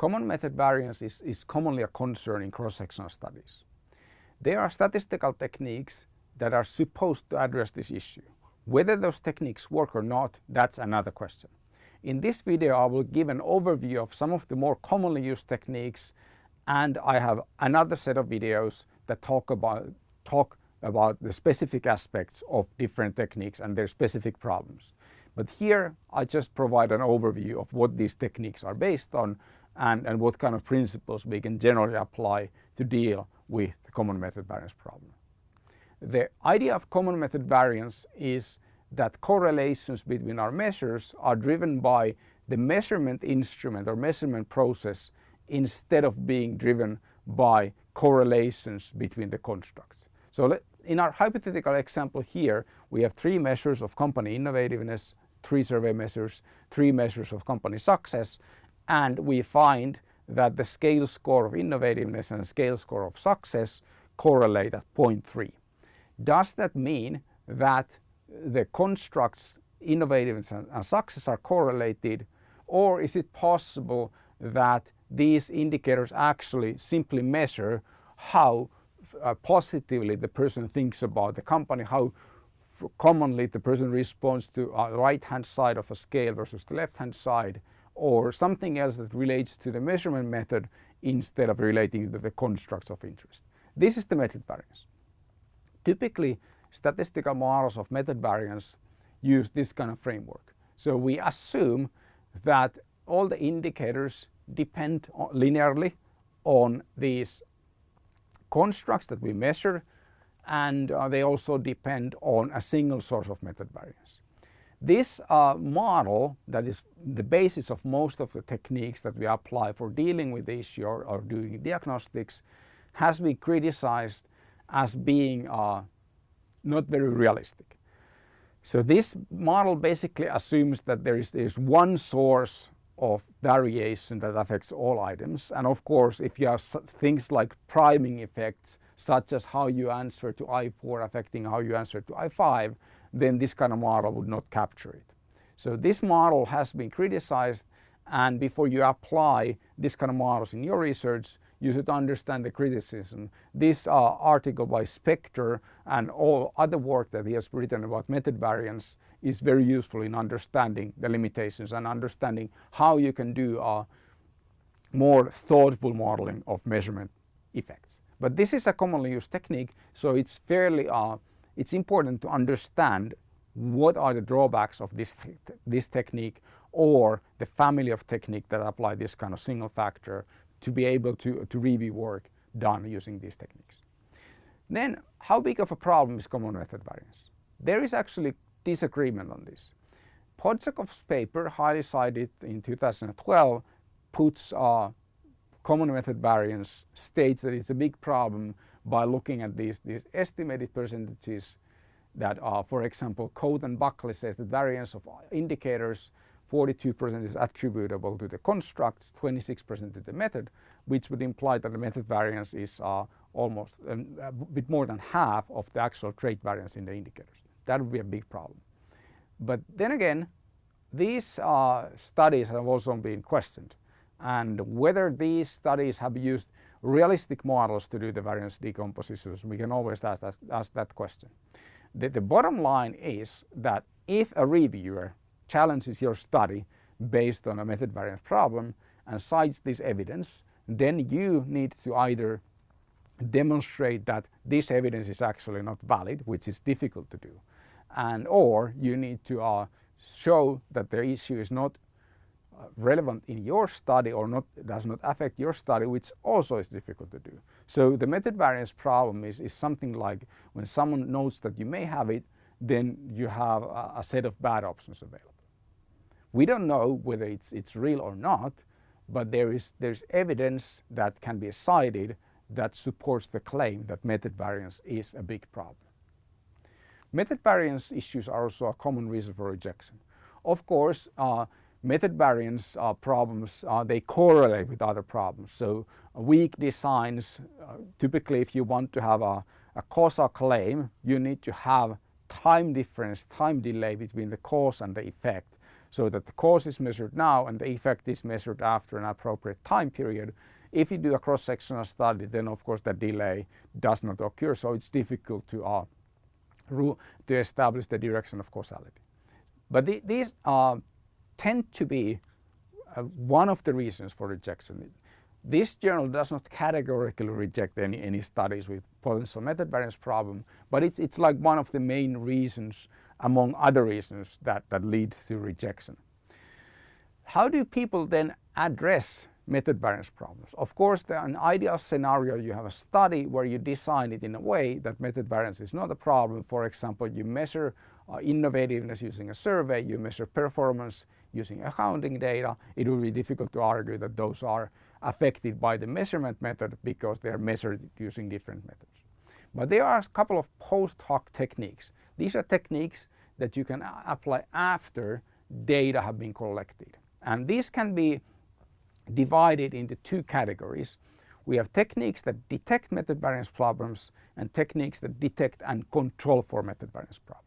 common method variance is, is commonly a concern in cross-sectional studies. There are statistical techniques that are supposed to address this issue. Whether those techniques work or not, that's another question. In this video I will give an overview of some of the more commonly used techniques and I have another set of videos that talk about, talk about the specific aspects of different techniques and their specific problems. But here I just provide an overview of what these techniques are based on and, and what kind of principles we can generally apply to deal with the common method variance problem. The idea of common method variance is that correlations between our measures are driven by the measurement instrument or measurement process instead of being driven by correlations between the constructs. So let, in our hypothetical example here, we have three measures of company innovativeness, three survey measures, three measures of company success, and we find that the scale score of innovativeness and scale score of success correlate at 0.3. Does that mean that the constructs innovativeness and success are correlated or is it possible that these indicators actually simply measure how uh, positively the person thinks about the company, how commonly the person responds to uh, right hand side of a scale versus the left hand side or something else that relates to the measurement method instead of relating to the constructs of interest. This is the method variance. Typically statistical models of method variance use this kind of framework. So we assume that all the indicators depend linearly on these constructs that we measure and uh, they also depend on a single source of method variance. This uh, model that is the basis of most of the techniques that we apply for dealing with the issue or, or doing diagnostics has been criticized as being uh, not very realistic. So this model basically assumes that there is, there is one source of variation that affects all items and of course if you have things like priming effects such as how you answer to I4 affecting how you answer to I5 then this kind of model would not capture it. So this model has been criticized and before you apply this kind of models in your research you should understand the criticism. This uh, article by Spector and all other work that he has written about method variance is very useful in understanding the limitations and understanding how you can do a more thoughtful modeling of measurement effects. But this is a commonly used technique so it's fairly uh, it's important to understand what are the drawbacks of this, this technique or the family of technique that apply this kind of single factor to be able to, to review work done using these techniques. Then how big of a problem is common method variance? There is actually disagreement on this. Podsakoff's paper, highly cited in 2012, puts uh, common method variance, states that it's a big problem by looking at these, these estimated percentages that are, for example, Cote and Buckley says that variance of indicators 42% is attributable to the constructs, 26% to the method, which would imply that the method variance is uh, almost um, a bit more than half of the actual trait variance in the indicators. That would be a big problem. But then again, these uh, studies have also been questioned and whether these studies have used realistic models to do the variance decompositions, we can always ask that, ask that question. The, the bottom line is that if a reviewer challenges your study based on a method variance problem and cites this evidence, then you need to either demonstrate that this evidence is actually not valid, which is difficult to do, and or you need to uh, show that the issue is not relevant in your study or not does not affect your study which also is difficult to do. So the method variance problem is, is something like when someone knows that you may have it then you have a, a set of bad options available. We don't know whether it's, it's real or not, but there is there's evidence that can be cited that supports the claim that method variance is a big problem. Method variance issues are also a common reason for rejection. Of course, uh, method variance uh, problems, uh, they correlate with other problems. So weak designs, uh, typically if you want to have a, a causal claim, you need to have time difference, time delay between the cause and the effect so that the cause is measured now and the effect is measured after an appropriate time period. If you do a cross-sectional study then of course the delay does not occur so it's difficult to, uh, to establish the direction of causality. But the, these uh, tend to be uh, one of the reasons for rejection. This journal does not categorically reject any, any studies with potential method variance problem, but it's, it's like one of the main reasons among other reasons that, that lead to rejection. How do people then address method variance problems? Of course, an ideal scenario, you have a study where you design it in a way that method variance is not a problem. For example, you measure uh, innovativeness using a survey, you measure performance using accounting data. It would be difficult to argue that those are affected by the measurement method because they are measured using different methods. But there are a couple of post hoc techniques. These are techniques that you can apply after data have been collected. And these can be divided into two categories. We have techniques that detect method variance problems and techniques that detect and control for method variance problems.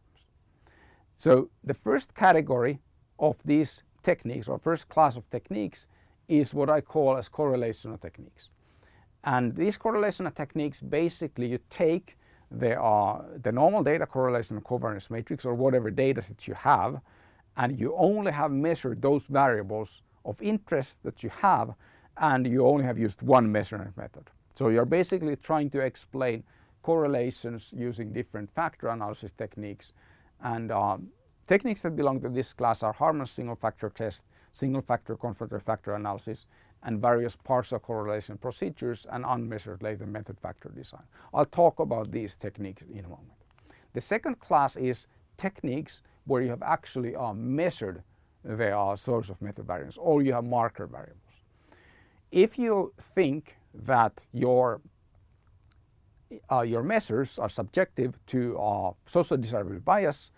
So the first category of these techniques or first class of techniques is what I call as correlational techniques. And these correlational techniques basically you take the, uh, the normal data correlation covariance matrix or whatever data sets you have and you only have measured those variables of interest that you have and you only have used one measurement method. So you're basically trying to explain correlations using different factor analysis techniques and um, techniques that belong to this class are Harman's single factor test single factor confirmatory factor analysis and various partial correlation procedures and unmeasured latent method factor design. I'll talk about these techniques in a moment. The second class is techniques where you have actually uh, measured the uh, source of method variance or you have marker variables. If you think that your uh, your measures are subjective to uh, social desirability bias,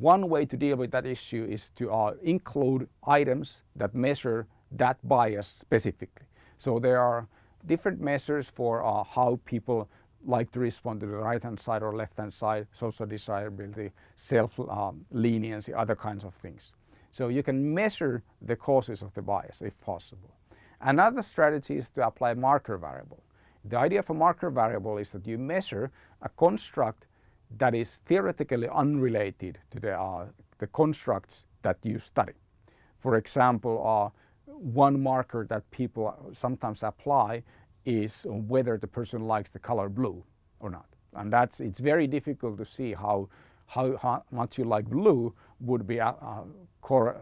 one way to deal with that issue is to uh, include items that measure that bias specifically. So there are different measures for uh, how people like to respond to the right hand side or left hand side, social desirability, self um, other kinds of things. So you can measure the causes of the bias if possible. Another strategy is to apply marker variable. The idea of a marker variable is that you measure a construct that is theoretically unrelated to the, uh, the constructs that you study. For example, uh, one marker that people sometimes apply is whether the person likes the color blue or not. And that's, it's very difficult to see how, how, how much you like blue would be uh, uh cor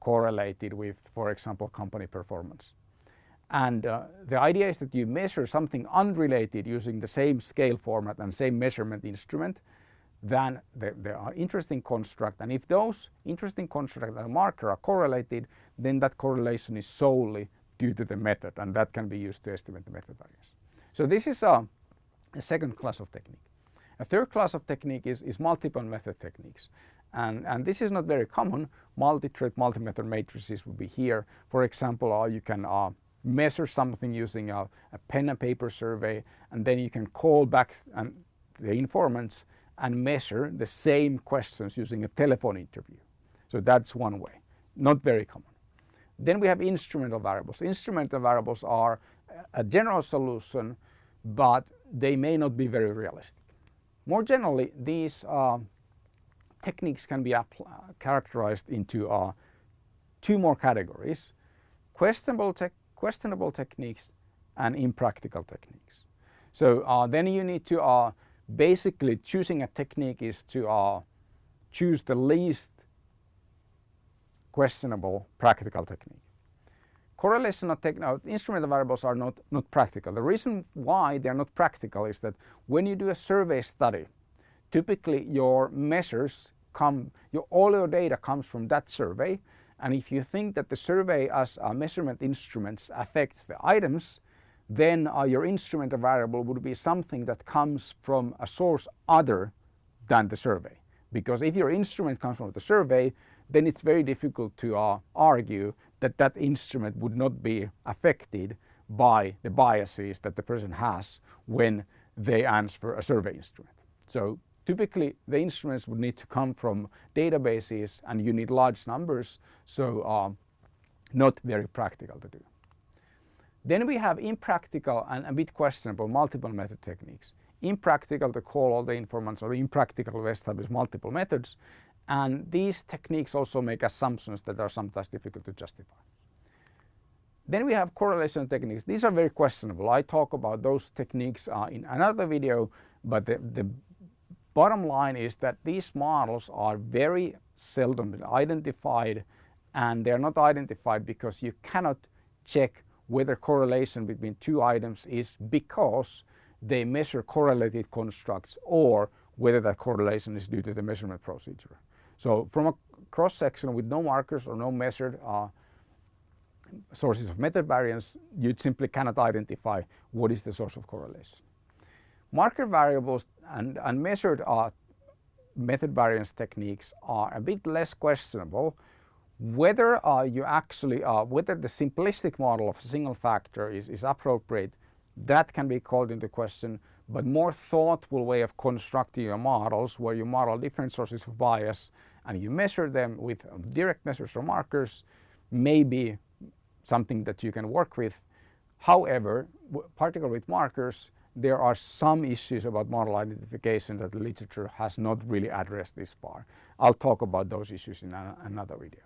correlated with, for example, company performance. And uh, the idea is that you measure something unrelated using the same scale format and same measurement instrument than the, the uh, interesting construct. And if those interesting construct and marker are correlated, then that correlation is solely due to the method and that can be used to estimate the method variance. So this is a, a second class of technique. A third class of technique is, is multiple method techniques. And, and this is not very common. Multi-trait, multi-method matrices would be here. For example, uh, you can uh, measure something using a, a, pen and paper survey and then you can call back and the informants and measure the same questions using a telephone interview. So that's one way, not very common. Then we have instrumental variables. Instrumental variables are a general solution, but they may not be very realistic. More generally, these uh, techniques can be characterized into uh, two more categories, questionable, te questionable techniques and impractical techniques. So uh, then you need to uh, basically choosing a technique is to uh, choose the least questionable practical technique. Correlational technique, instrumental variables are not, not practical. The reason why they're not practical is that when you do a survey study, typically your measures come, your, all your data comes from that survey. And if you think that the survey as a measurement instruments affects the items, then uh, your instrument variable would be something that comes from a source other than the survey. Because if your instrument comes from the survey, then it's very difficult to uh, argue that that instrument would not be affected by the biases that the person has when they answer a survey instrument. So typically the instruments would need to come from databases and you need large numbers, so uh, not very practical to do. Then we have impractical and a bit questionable multiple method techniques. Impractical to call all the informants or impractical to establish multiple methods and these techniques also make assumptions that are sometimes difficult to justify. Then we have correlation techniques. These are very questionable. I talk about those techniques uh, in another video, but the, the bottom line is that these models are very seldom identified and they're not identified because you cannot check whether correlation between two items is because they measure correlated constructs or whether that correlation is due to the measurement procedure. So from a cross section with no markers or no measured uh, sources of method variance, you simply cannot identify what is the source of correlation. Marker variables and, and measured uh, method variance techniques are a bit less questionable whether uh, you actually, uh, whether the simplistic model of a single factor is, is appropriate, that can be called into question, but more thoughtful way of constructing your models where you model different sources of bias and you measure them with direct measures or markers may be something that you can work with. However, particularly with markers, there are some issues about model identification that the literature has not really addressed this far. I'll talk about those issues in another video.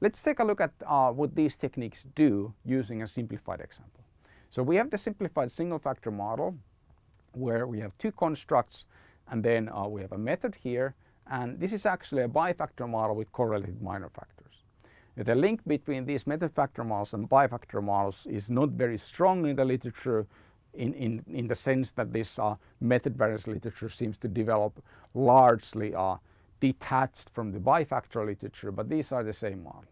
Let's take a look at uh, what these techniques do using a simplified example. So we have the simplified single factor model where we have two constructs and then uh, we have a method here and this is actually a bifactor model with correlated minor factors. The link between these method factor models and bifactor models is not very strong in the literature in, in, in the sense that this uh, method variance literature seems to develop largely uh, detached from the bifactor literature, but these are the same model.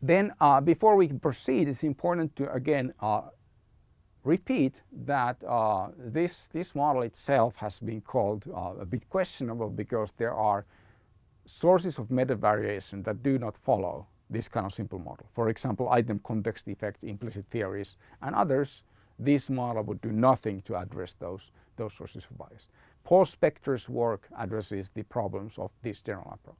Then uh, before we proceed, it's important to again uh, repeat that uh, this, this model itself has been called uh, a bit questionable because there are sources of method variation that do not follow this kind of simple model. For example, item context effects, implicit theories and others, this model would do nothing to address those, those sources of bias. Paul Spector's work addresses the problems of this general approach.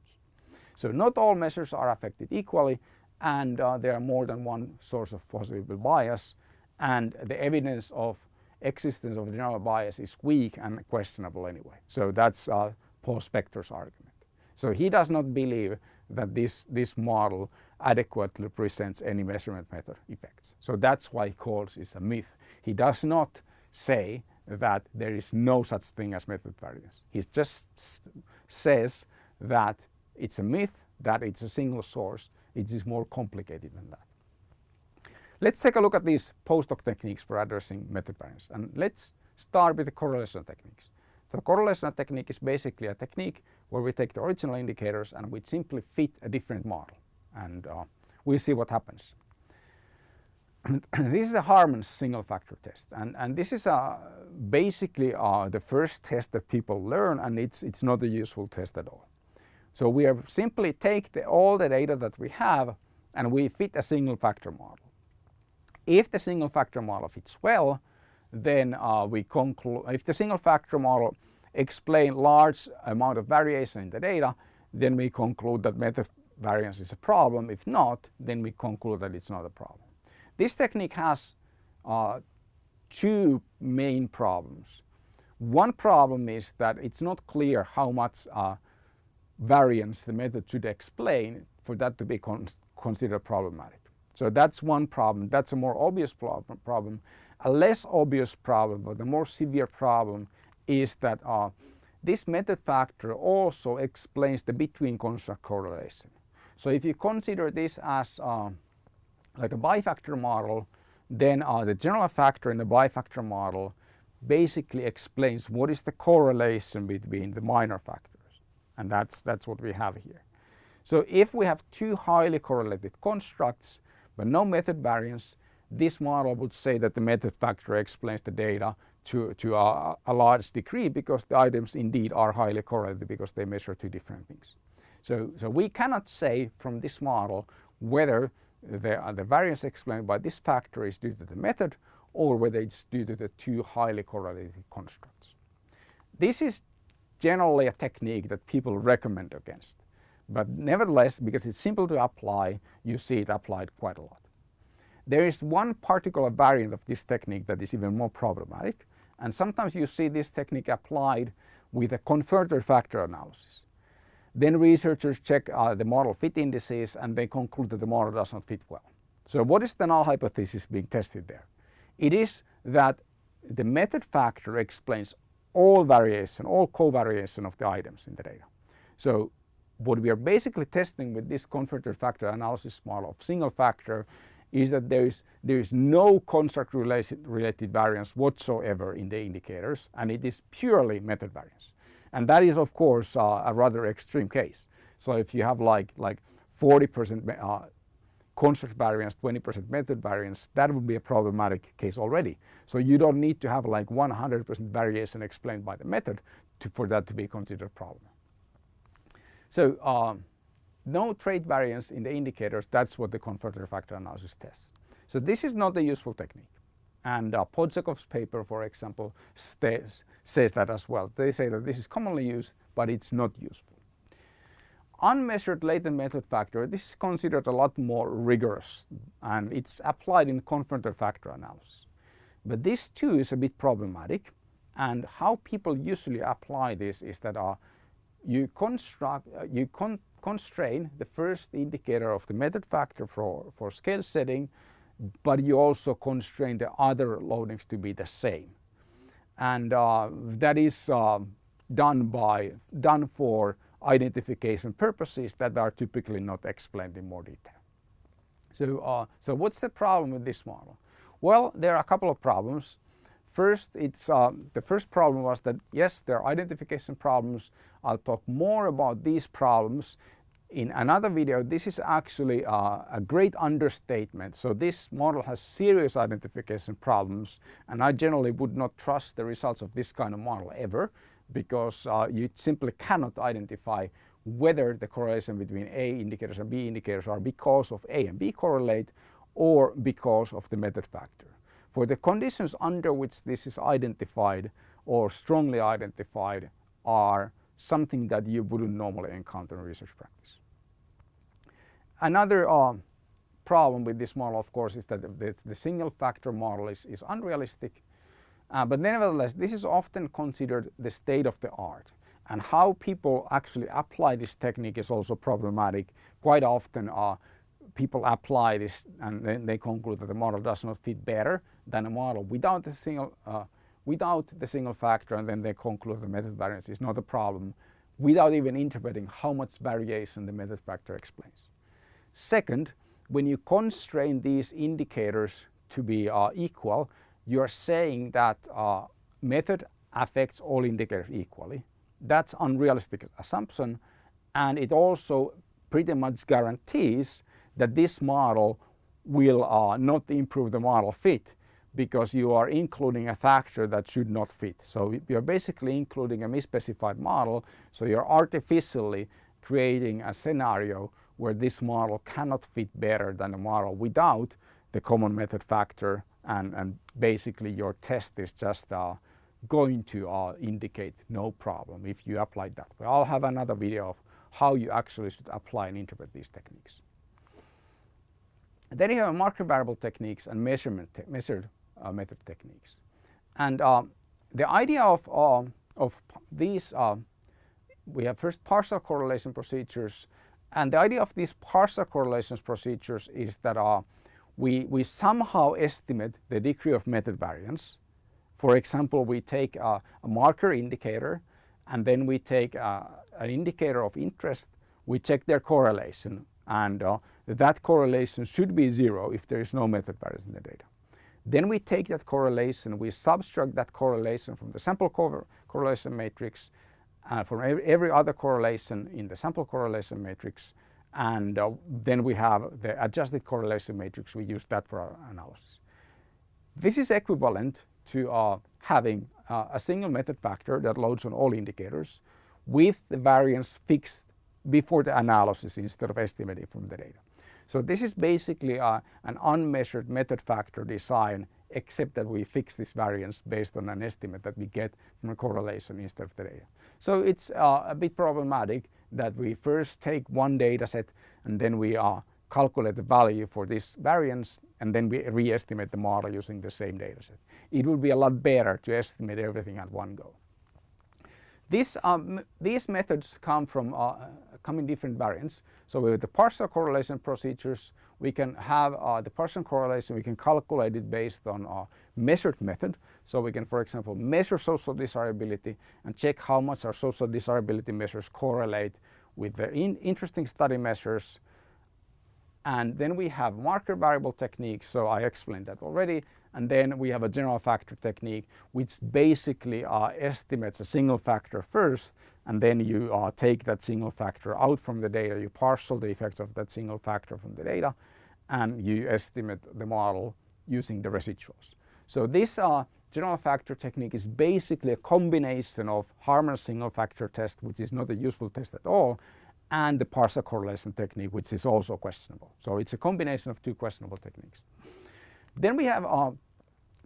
So not all measures are affected equally and uh, there are more than one source of possible bias and the evidence of existence of general bias is weak and questionable anyway. So that's uh, Paul Spector's argument. So he does not believe that this, this model adequately presents any measurement method effects. So that's why he calls it a myth. He does not say that there is no such thing as method variance. He just says that it's a myth, that it's a single source. It is more complicated than that. Let's take a look at these post-hoc techniques for addressing method variance and let's start with the correlation techniques. So the correlation technique is basically a technique where we take the original indicators and we simply fit a different model and uh, we see what happens. this is a Harman's single factor test and, and this is uh, basically uh, the first test that people learn and it's, it's not a useful test at all. So we are simply take the, all the data that we have and we fit a single factor model. If the single factor model fits well, then uh, we conclude, if the single factor model explain large amount of variation in the data, then we conclude that method variance is a problem. If not, then we conclude that it's not a problem. This technique has uh, two main problems. One problem is that it's not clear how much uh, variance the method should explain for that to be con considered problematic. So that's one problem. That's a more obvious problem. A less obvious problem, but a more severe problem is that uh, this method factor also explains the between construct correlation. So if you consider this as uh, like a bifactor model, then uh, the general factor in the bifactor model basically explains what is the correlation between the minor factors. And that's, that's what we have here. So if we have two highly correlated constructs, but no method variance, this model would say that the method factor explains the data to, to a, a, large degree because the items indeed are highly correlated because they measure two different things. So, so we cannot say from this model whether the, the variance explained by this factor is due to the method or whether it's due to the two highly correlated constructs. This is generally a technique that people recommend against. But nevertheless, because it's simple to apply, you see it applied quite a lot. There is one particular variant of this technique that is even more problematic and sometimes you see this technique applied with a confirmatory factor analysis. Then researchers check uh, the model fit indices and they conclude that the model does not fit well. So what is the null hypothesis being tested there? It is that the method factor explains all variation, all covariation of the items in the data. So what we are basically testing with this confirmatory factor analysis model of single factor is that there is, there is no construct related, related variance whatsoever in the indicators and it is purely method variance. And that is of course uh, a rather extreme case. So if you have like like 40% uh, construct variance, 20% method variance, that would be a problematic case already. So you don't need to have like 100% variation explained by the method to, for that to be considered a problem. So um, no trait variance in the indicators, that's what the confirmatory factor analysis tests. So this is not a useful technique. And uh, Podsakoff's paper, for example, says that as well. They say that this is commonly used, but it's not useful. Unmeasured latent method factor, this is considered a lot more rigorous and it's applied in confirmatory factor analysis. But this too is a bit problematic and how people usually apply this is that uh, you construct, uh, you con constrain the first indicator of the method factor for, for scale setting but you also constrain the other loadings to be the same. And uh, that is uh, done by done for identification purposes that are typically not explained in more detail. So, uh, so what's the problem with this model? Well, there are a couple of problems. First, it's uh, the first problem was that yes, there are identification problems. I'll talk more about these problems in another video, this is actually uh, a great understatement. So this model has serious identification problems and I generally would not trust the results of this kind of model ever because uh, you simply cannot identify whether the correlation between A indicators and B indicators are because of A and B correlate or because of the method factor. For the conditions under which this is identified or strongly identified are something that you wouldn't normally encounter in research practice. Another uh, problem with this model of course is that the, the single factor model is, is unrealistic uh, but nevertheless this is often considered the state of the art and how people actually apply this technique is also problematic. Quite often uh, people apply this and then they conclude that the model does not fit better than a model without the single uh, without the single factor and then they conclude the method variance is not a problem without even interpreting how much variation the method factor explains. Second, when you constrain these indicators to be uh, equal, you are saying that uh, method affects all indicators equally. That's unrealistic assumption and it also pretty much guarantees that this model will uh, not improve the model fit because you are including a factor that should not fit. So you're basically including a misspecified model so you're artificially creating a scenario where this model cannot fit better than a model without the common method factor and, and basically your test is just uh, going to uh, indicate no problem if you apply that way. I'll have another video of how you actually should apply and interpret these techniques. then you have marker variable techniques and measurement te measured uh, method techniques. And uh, the idea of, uh, of these, uh, we have first partial correlation procedures and the idea of these partial correlations procedures is that uh, we, we somehow estimate the degree of method variance. For example, we take a, a marker indicator and then we take a, an indicator of interest, we check their correlation and uh, that correlation should be zero if there is no method variance in the data. Then we take that correlation, we subtract that correlation from the sample correlation matrix uh, from every, every, other correlation in the sample correlation matrix and uh, then we have the adjusted correlation matrix, we use that for our analysis. This is equivalent to uh, having uh, a single method factor that loads on all indicators with the variance fixed before the analysis instead of estimating from the data. So this is basically uh, an unmeasured method factor design except that we fix this variance based on an estimate that we get from a correlation instead of the data. So it's uh, a bit problematic that we first take one data set and then we uh, calculate the value for this variance and then we re-estimate the model using the same data set. It would be a lot better to estimate everything at one go. This, um, these methods come from uh, come in different variants. So with the partial correlation procedures, we can have uh, the partial correlation, we can calculate it based on a measured method. So we can, for example, measure social desirability and check how much our social desirability measures correlate with the in interesting study measures. And then we have marker variable techniques. So I explained that already. And then we have a general factor technique, which basically uh, estimates a single factor first, and then you uh, take that single factor out from the data, you parcel the effects of that single factor from the data, and you estimate the model using the residuals. So this general factor technique is basically a combination of Harman's single factor test, which is not a useful test at all, and the partial correlation technique, which is also questionable. So it's a combination of two questionable techniques. Then we have a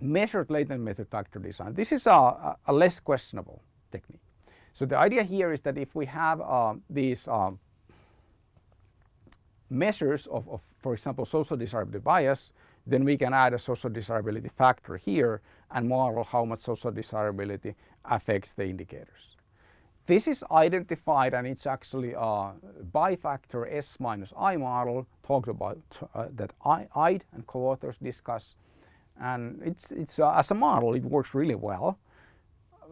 measured latent method factor design. This is a, a less questionable technique. So the idea here is that if we have uh, these um, measures of, of, for example, social desirability bias, then we can add a social desirability factor here and model how much social desirability affects the indicators. This is identified and it's actually a bifactor S minus I model talked about uh, that I, Eid and co-authors discuss and it's, it's uh, as a model it works really well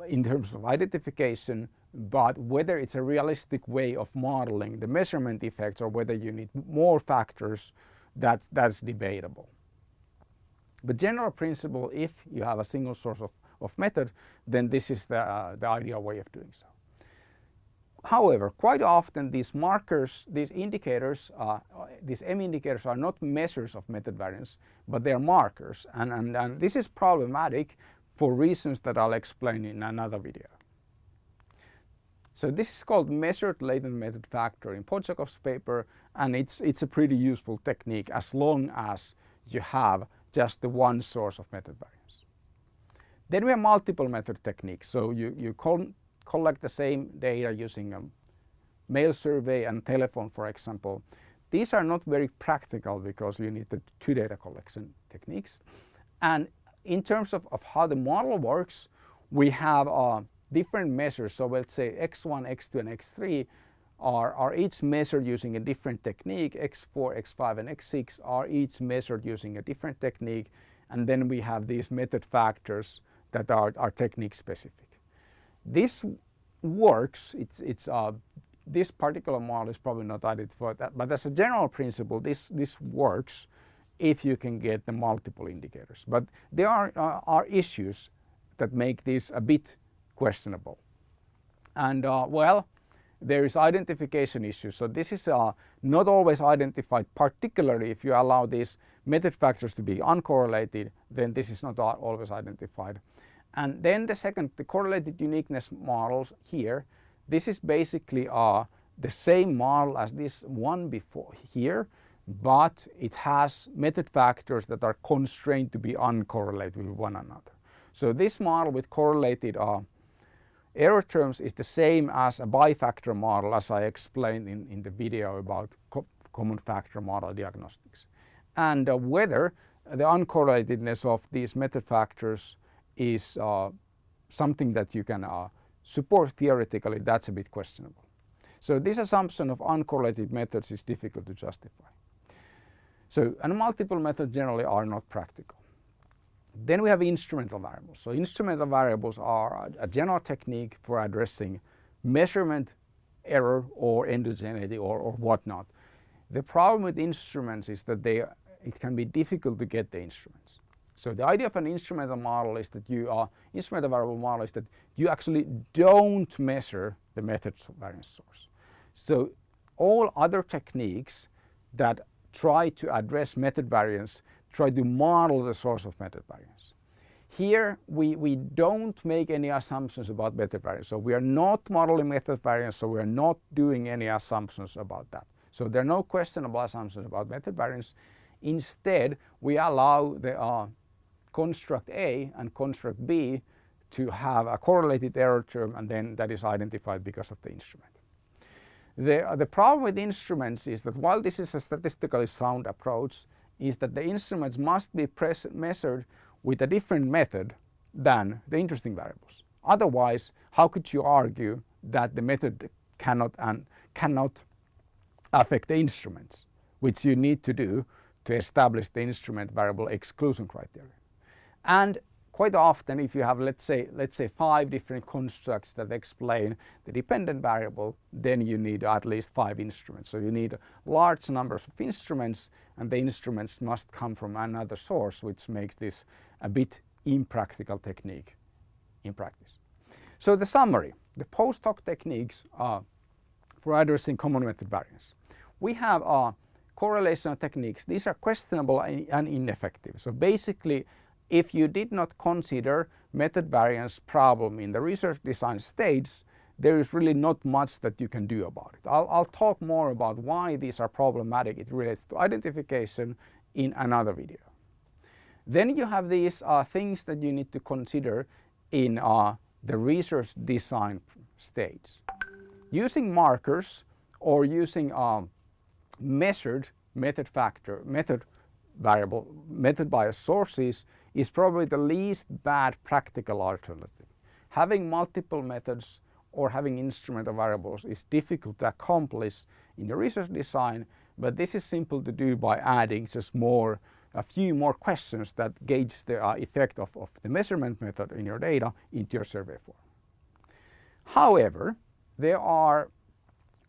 in terms of identification but whether it's a realistic way of modeling the measurement effects or whether you need more factors that, that's debatable. But general principle if you have a single source of, of method then this is the, uh, the ideal way of doing so. However, quite often these markers, these indicators, uh, these M indicators are not measures of method variance, but they are markers. And, and, and this is problematic for reasons that I'll explain in another video. So this is called measured latent method factor in Podsakoff's paper and it's, it's a pretty useful technique as long as you have just the one source of method variance. Then we have multiple method techniques. So you, you collect the same data using a mail survey and telephone, for example. These are not very practical because you need the two data collection techniques. And in terms of, of how the model works, we have uh, different measures. So let's say x1, x2 and x3 are, are each measured using a different technique. x4, x5 and x6 are each measured using a different technique. And then we have these method factors that are, are technique specific. This works, it's, it's uh, this particular model is probably not identified, that, but as a general principle, this, this works if you can get the multiple indicators. But there are, uh, are issues that make this a bit questionable. And uh, well, there is identification issues. So this is uh, not always identified, particularly if you allow these method factors to be uncorrelated, then this is not always identified. And then the second, the correlated uniqueness models here, this is basically uh, the same model as this one before here, but it has method factors that are constrained to be uncorrelated with one another. So this model with correlated uh, error terms is the same as a bifactor model as I explained in, in the video about co common factor model diagnostics. And uh, whether the uncorrelatedness of these method factors is uh, something that you can uh, support theoretically, that's a bit questionable. So this assumption of uncorrelated methods is difficult to justify. So, and multiple methods generally are not practical. Then we have instrumental variables. So instrumental variables are a, general technique for addressing measurement error or endogeneity or, or whatnot. The problem with instruments is that they, it can be difficult to get the instruments. So the idea of an instrumental model is that you are, instrumental variable model is that you actually don't measure the method variance source. So all other techniques that try to address method variance try to model the source of method variance. Here we, we don't make any assumptions about method variance. So we are not modeling method variance, so we are not doing any assumptions about that. So there are no questionable assumptions about method variance. Instead, we allow the uh, construct A and construct B to have a correlated error term and then that is identified because of the instrument. The, the problem with instruments is that while this is a statistically sound approach is that the instruments must be measured with a different method than the interesting variables. Otherwise, how could you argue that the method cannot and cannot affect the instruments, which you need to do to establish the instrument variable exclusion criteria. And quite often if you have let's say let's say five different constructs that explain the dependent variable then you need at least five instruments so you need large numbers of instruments and the instruments must come from another source which makes this a bit impractical technique in practice. So the summary the post hoc techniques are for addressing common method variance. We have uh, correlational techniques these are questionable and ineffective so basically if you did not consider method variance problem in the research design stage, there is really not much that you can do about it. I'll, I'll talk more about why these are problematic. It relates to identification in another video. Then you have these uh, things that you need to consider in uh, the research design stage. Using markers or using um, measured method factor, method variable, method bias sources is probably the least bad practical alternative. Having multiple methods or having instrumental variables is difficult to accomplish in the research design, but this is simple to do by adding just more, a few more questions that gauge the uh, effect of, of the measurement method in your data into your survey form. However, there are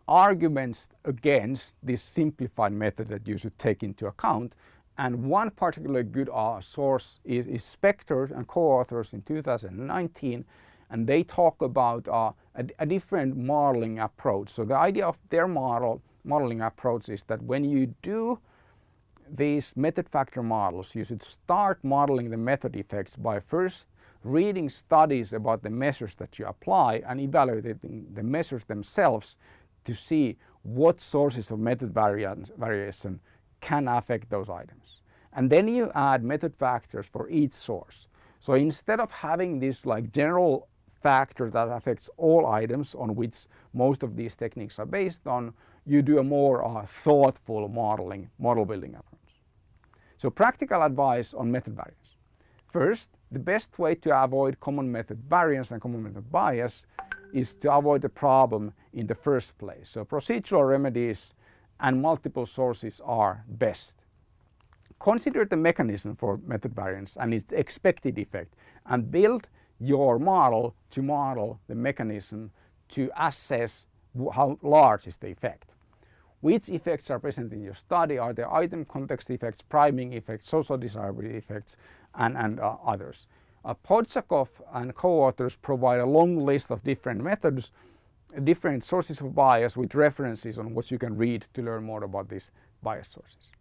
arguments against this simplified method that you should take into account and one particular good uh, source is, is Spector and co-authors in 2019 and they talk about uh, a, a, different modeling approach. So the idea of their model modeling approach is that when you do these method factor models you should start modeling the method effects by first reading studies about the measures that you apply and evaluating the measures themselves to see what sources of method variation can affect those items. And then you add method factors for each source. So instead of having this like general factor that affects all items on which most of these techniques are based on, you do a more uh, thoughtful modeling, model building approach. So practical advice on method variance. First, the best way to avoid common method variance and common method bias is to avoid the problem in the first place. So procedural remedies and multiple sources are best. Consider the mechanism for method variance and its expected effect and build your model to model the mechanism to assess how large is the effect. Which effects are present in your study? Are there item context effects, priming effects, social desirability effects and, and uh, others? Uh, and co-authors provide a long list of different methods different sources of bias with references on what you can read to learn more about these bias sources.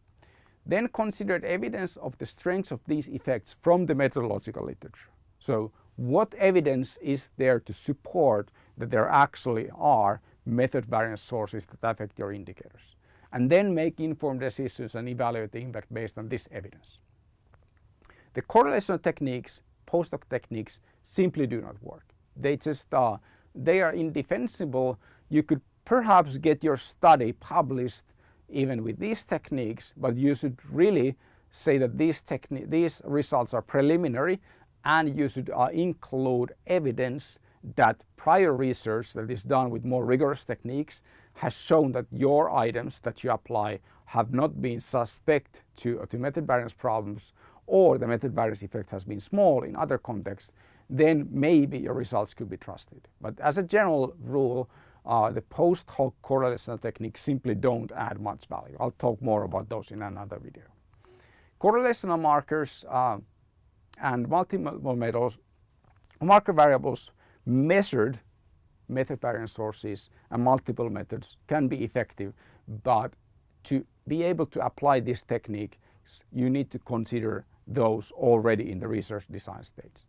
Then consider evidence of the strengths of these effects from the methodological literature. So what evidence is there to support that there actually are method variance sources that affect your indicators? And then make informed decisions and evaluate the impact based on this evidence. The correlational techniques, post hoc techniques, simply do not work. They just uh, they are indefensible, you could perhaps get your study published even with these techniques, but you should really say that these, these results are preliminary and you should uh, include evidence that prior research that is done with more rigorous techniques has shown that your items that you apply have not been suspect to, to method variance problems or the method variance effect has been small in other contexts then maybe your results could be trusted. But as a general rule, uh, the post hoc correlational techniques simply don't add much value. I'll talk more about those in another video. Correlational markers uh, and multiple methods, marker variables measured method variance sources and multiple methods can be effective, but to be able to apply this technique, you need to consider those already in the research design stage.